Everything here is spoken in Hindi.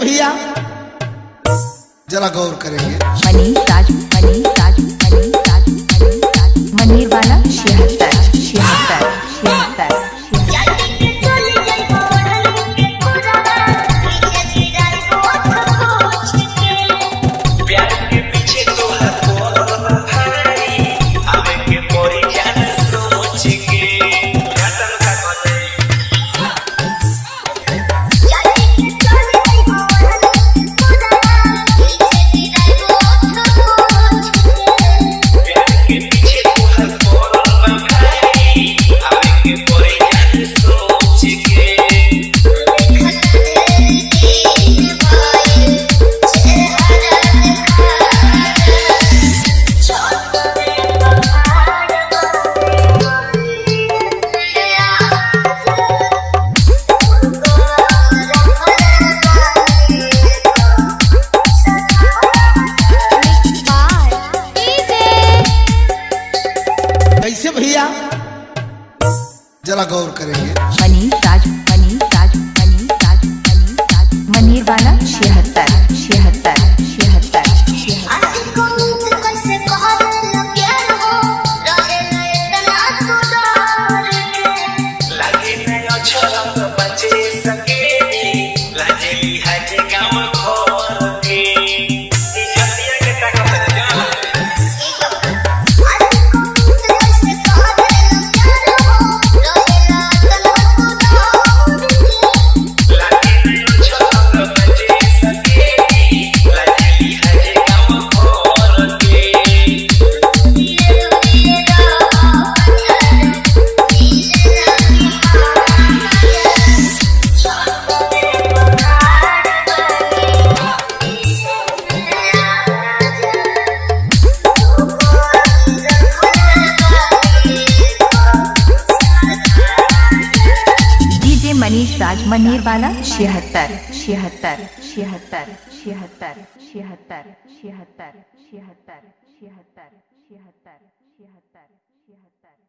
भैया। जरा गौर करेंगे। मनीर राजू मनीर राजू मनीर राजू मनीर वाला शेयर। कैसे भैया? जरा गौर करेंगे। मनीष राजू मनीर वाला छिहत्तर छिहत्तर छिहत्तर छिहत्तर छिहत्तर छिहत्तर छिहत्तर छिहत्तर छिहत्तर छिहत्तर छिहत्तर